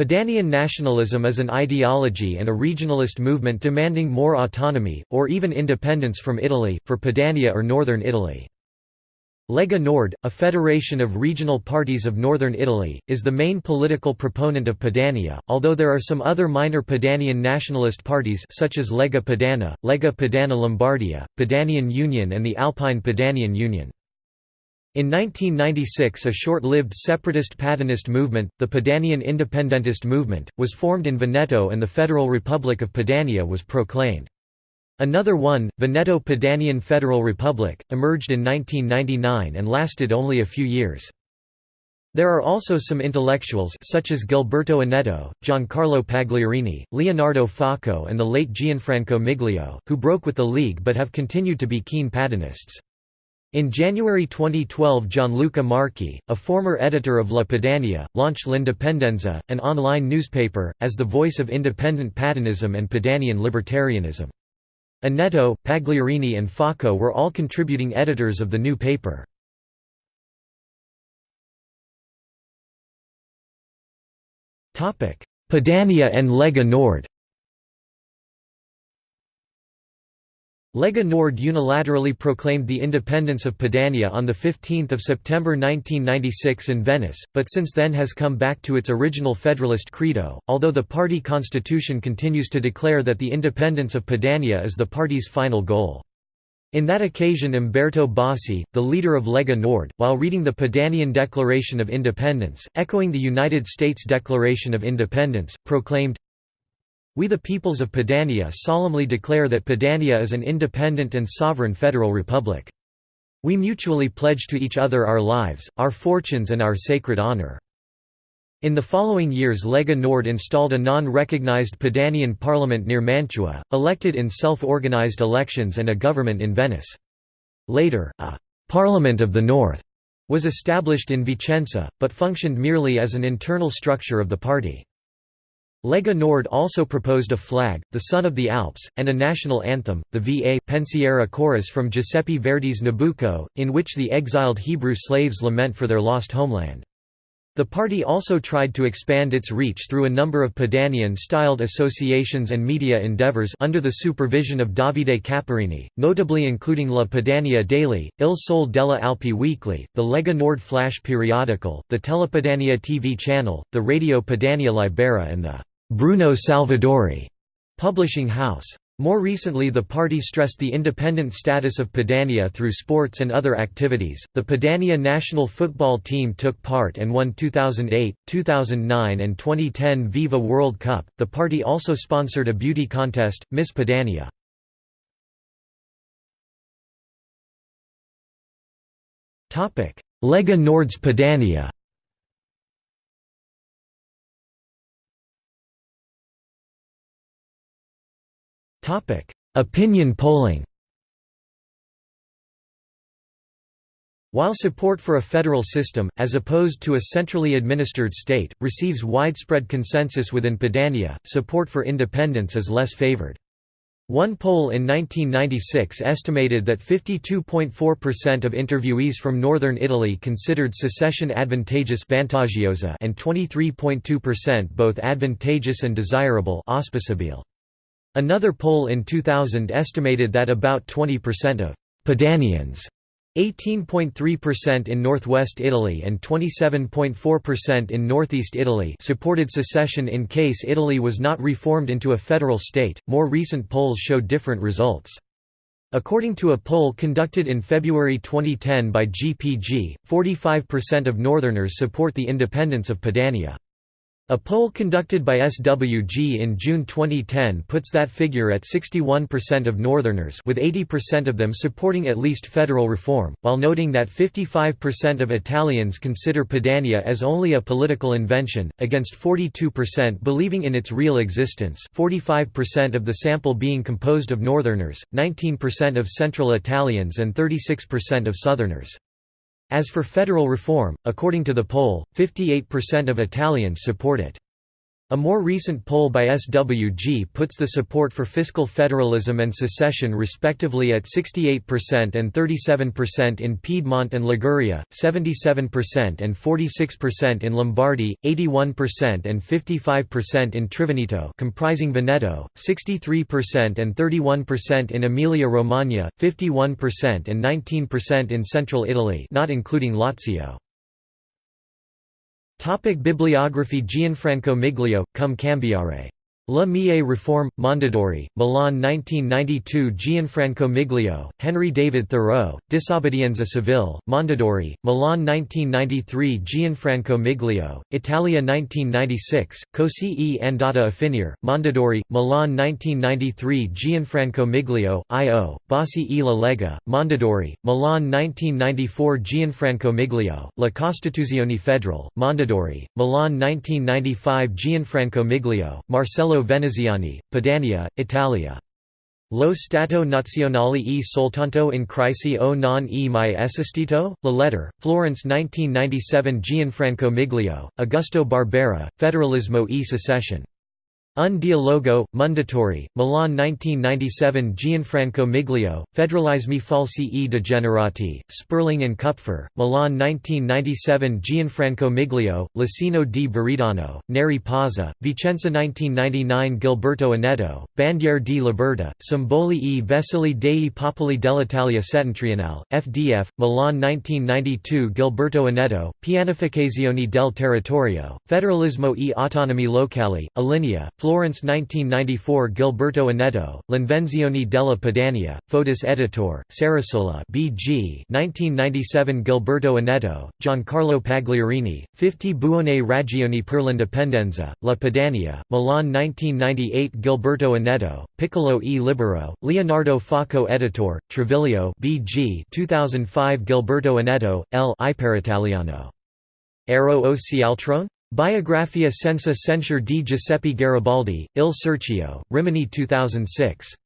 Padanian nationalism is an ideology and a regionalist movement demanding more autonomy, or even independence from Italy, for Padania or northern Italy. Lega Nord, a federation of regional parties of northern Italy, is the main political proponent of Padania, although there are some other minor Padanian nationalist parties such as Lega Padana, Lega Padana Lombardia, Padanian Union and the Alpine Padanian Union. In 1996 a short-lived separatist Padanist movement, the Padanian Independentist Movement, was formed in Veneto and the Federal Republic of Padania was proclaimed. Another one, Veneto Padanian Federal Republic, emerged in 1999 and lasted only a few years. There are also some intellectuals such as Gilberto Oneto, Giancarlo Pagliarini, Leonardo Facco and the late Gianfranco Miglio, who broke with the League but have continued to be keen Padanists. In January 2012 Gianluca Marchi, a former editor of La Padania, launched L'Indipendenza, an online newspaper, as the voice of independent Padanism and Padanian libertarianism. Oneto, Pagliarini and Facco were all contributing editors of the new paper. Padania and Lega Nord Lega Nord unilaterally proclaimed the independence of Padania on 15 September 1996 in Venice, but since then has come back to its original federalist credo, although the party constitution continues to declare that the independence of Padania is the party's final goal. In that occasion Umberto Bossi, the leader of Lega Nord, while reading the Padanian Declaration of Independence, echoing the United States Declaration of Independence, proclaimed, we the peoples of Padania solemnly declare that Padania is an independent and sovereign federal republic. We mutually pledge to each other our lives, our fortunes and our sacred honor." In the following years Lega Nord installed a non-recognized Padanian parliament near Mantua, elected in self-organized elections and a government in Venice. Later, a «Parliament of the North» was established in Vicenza, but functioned merely as an internal structure of the party. Lega Nord also proposed a flag, the Sun of the Alps, and a national anthem, the Va Pensiero chorus from Giuseppe Verdi's Nabucco, in which the exiled Hebrew slaves lament for their lost homeland. The party also tried to expand its reach through a number of Padanian-styled associations and media endeavors under the supervision of Davide Caparini, notably including La Padania Daily, Il Sole della Alpi Weekly, the Lega Nord Flash periodical, the Telepadania TV channel, the Radio Padania Libera and the Bruno Salvadori publishing house. More recently, the party stressed the independent status of Padania through sports and other activities. The Padania national football team took part and won 2008, 2009, and 2010 Viva World Cup. The party also sponsored a beauty contest, Miss Padania. Lega Nord's Padania. Opinion polling While support for a federal system, as opposed to a centrally administered state, receives widespread consensus within Padania, support for independence is less favored. One poll in 1996 estimated that 52.4% of interviewees from northern Italy considered secession advantageous and 23.2% both advantageous and desirable auspicabile. Another poll in 2000 estimated that about 20% of Padanians 18.3% in northwest Italy and 27.4% in northeast Italy supported secession in case Italy was not reformed into a federal state. More recent polls show different results. According to a poll conducted in February 2010 by GPG, 45% of northerners support the independence of Padania. A poll conducted by SWG in June 2010 puts that figure at 61% of Northerners with 80% of them supporting at least federal reform, while noting that 55% of Italians consider Padania as only a political invention, against 42% believing in its real existence 45% of the sample being composed of Northerners, 19% of Central Italians and 36% of Southerners. As for federal reform, according to the poll, 58% of Italians support it. A more recent poll by SWG puts the support for fiscal federalism and secession respectively at 68% and 37% in Piedmont and Liguria, 77% and 46% in Lombardy, 81% and 55% in Triveneto comprising Veneto, 63% and 31% in Emilia-Romagna, 51% and 19% in central Italy not including Lazio. Topic Bibliography Gianfranco Miglio, Cum Cambiare La Mie Reform, Mondadori, Milan 1992 Gianfranco Miglio, Henry David Thoreau, Disobbedienza Civile, Mondadori, Milan 1993 Gianfranco Miglio, Italia 1996, Così e andata a Mondadori, Milan 1993 Gianfranco Miglio, I.O., Bossi e la Lega, Mondadori, Milan 1994 Gianfranco Miglio, La Costituzione Federale, Mondadori, Milan 1995 Gianfranco Miglio, Marcello Veneziani, Padania, Italia. Lo Stato Nazionale e soltanto in crisi o non e mai esistito? La Letter, Florence 1997 Gianfranco Miglio, Augusto Barbera, Federalismo e secession. Un dialogo, Mondadori, Milan 1997 Gianfranco Miglio, Federalismi falsi e degenerati, Sperling and Kupfer, Milan 1997 Gianfranco Miglio, Lucino di Buridano, Neri Pozza, Vicenza 1999 Gilberto Oneto, Bandiere di Libertà, Simboli e Vesili dei Popoli dell'Italia settentrionale, FDF, Milan 1992 Gilberto Oneto, Pianificazione del territorio, Federalismo e autonomi locali, Alinea, Florence 1994 Gilberto Oneto, L'Invenzione della Padania, Fotis Editor, Sarasola BG 1997 Gilberto Oneto, Giancarlo Pagliarini, 50 Buone Ragioni per l'Indipendenza, La Padania, Milan 1998 Gilberto Oneto, Piccolo e Libero, Leonardo Facco Editor, Treviglio BG 2005 Gilberto Oneto, L. Iperitaliano. Ero o Cialtrone? Biografia senza censure di Giuseppe Garibaldi, Il Cerchio, Rimini 2006.